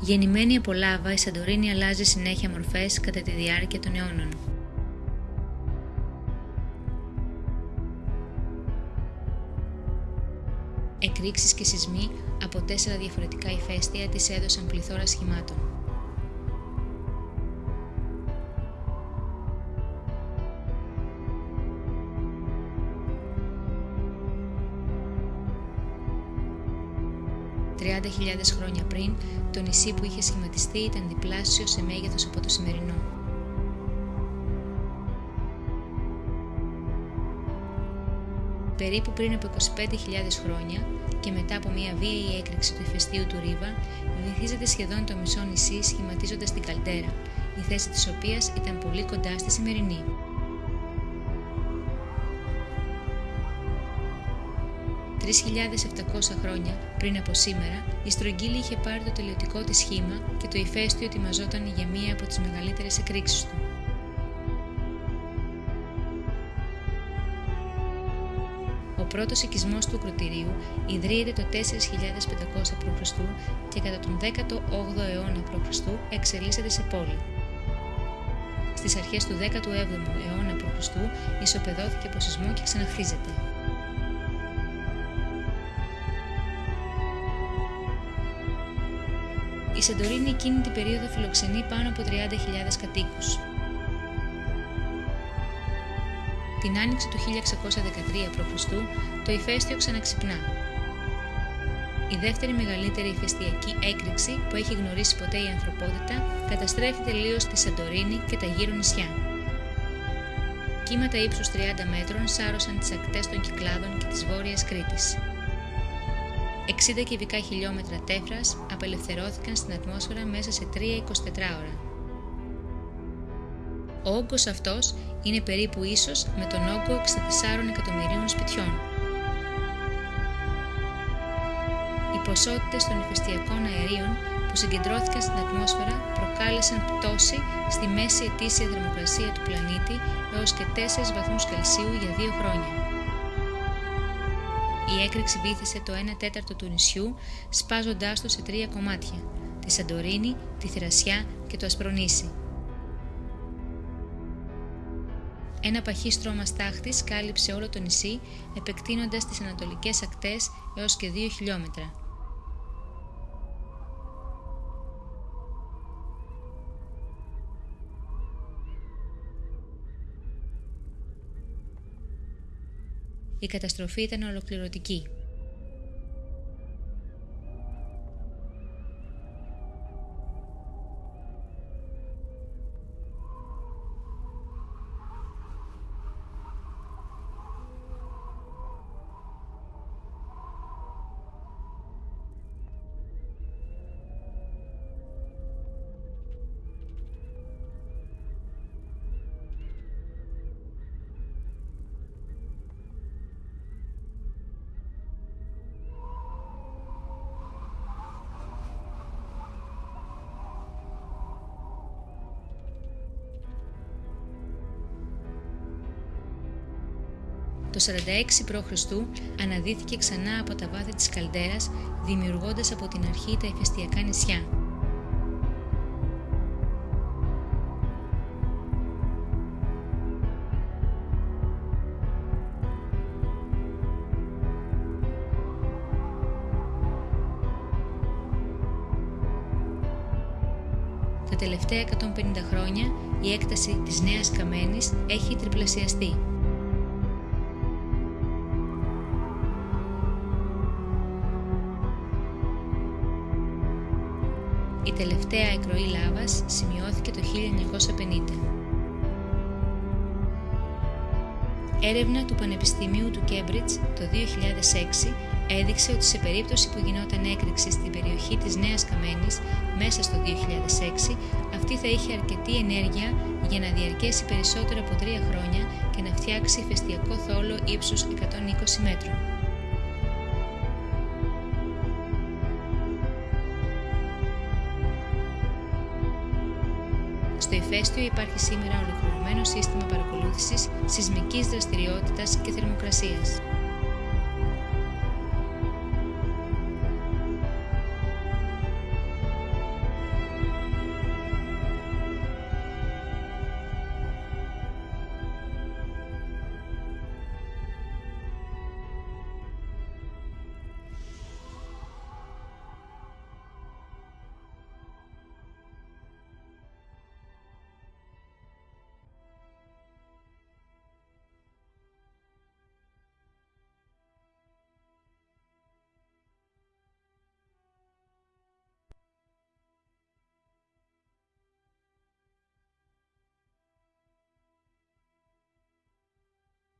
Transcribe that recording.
Γεννημένη από λάβα, η Σαντορίνη αλλάζει συνέχεια μορφές κατά τη διάρκεια των αιώνων. Εκρήξεις και σεισμοί από τέσσερα διαφορετικά ηφαίστεια της έδωσαν πληθώρα σχημάτων. «30.000 χρόνια πριν, το νησί που είχε σχηματιστεί ήταν διπλάσιο σε μέγεθος από το σημερινό. Περίπου πριν από 25.000 χρόνια και μετά από μια βίαιη έκρηξη του ηφαιστείου του Ρίβα, βυθίζεται σχεδόν το μισό νησί σχηματίζοντας την καλτέρα, η θέση της οποίας ήταν πολύ κοντά στη σημερινή. 3.700 χρόνια πριν από σήμερα, η στρογγύλη είχε πάρει το τελειωτικό της σχήμα και το ηφαίστειο ετοιμαζόταν για μία από τις μεγαλύτερες εκρήξεις του. Ο πρώτος οικισμός του κροτηρίου ιδρύεται το 4500 π.Χ. και κατά τον 18ο αιώνα π.Χ. εξελίσσεται σε πόλη. Στις αρχές του 17ου αιώνα π.Χ. ισοπεδώθηκε από σεισμό και ξαναχτίζεται. Η Σαντορίνη εκείνη την περίοδο φιλοξενεί πάνω από 30.000 κατοίκους. Την άνοιξη του 1613 π.Χ. το ηφαίστειο ξαναξυπνά. Η δεύτερη μεγαλύτερη ηφαιστειακή έκρηξη που έχει γνωρίσει ποτέ η ανθρωπότητα καταστρέφει τελείως τη Σαντορίνη και τα γύρω νησιά. Κύματα ύψους 30 μέτρων σάρωσαν τις ακτές των Κυκλάδων και της Βόρειας Κρήτης. 60 κυβικά χιλιόμετρα τέφρας απελευθερώθηκαν στην ατμόσφαιρα μέσα σε 3-24 ώρα. Ο όγκος αυτός είναι περίπου ίσος με τον όγκο 64 εκατομμυρίων σπιτιών. Οι ποσότητες των ηφαιστειακών αερίων που συγκεντρώθηκαν στην ατμόσφαιρα προκάλεσαν πτώση στη μέση ετήσια θερμοκρασία του πλανήτη έως και 4 βαθμούς Κελσίου για δύο χρόνια. Η έκρηξη βήθησε το 1 τέταρτο του νησιού, σπάζοντάς το σε τρία κομμάτια, τη Σαντορίνη, τη Θηρασιά και το Ασπρονήσι. Ένα παχύ στρώμα στάχτης κάλυψε όλο το νησί, επεκτείνοντας τις ανατολικές ακτές έως και 2 χιλιόμετρα. Η καταστροφή ήταν ολοκληρωτική. Το 46 π.Χ. αναδύθηκε ξανά από τα βάθη της καλτέρας, δημιουργώντας από την αρχή τα ηφαιστειακά νησιά. Τα τελευταία 150 χρόνια η έκταση της Νέας Καμένης έχει τριπλασιαστεί. Η τελευταία εκροή λάβας σημειώθηκε το 1950. Έρευνα του Πανεπιστημίου του Κέμπριτζ το 2006 έδειξε ότι σε περίπτωση που γινόταν έκρηξη στην περιοχή της Νέας Καμένης μέσα στο 2006, αυτή θα είχε αρκετή ενέργεια για να διαρκέσει περισσότερο από τρία χρόνια και να φτιάξει ηφαιστειακό θόλο ύψους 120 μέτρων. Στο ηφαίστειο υπάρχει σήμερα ολοκληρωμένο σύστημα παρακολούθησης σεισμικής δραστηριότητας και θερμοκρασίας.